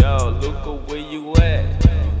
Yo, Luca, where you at?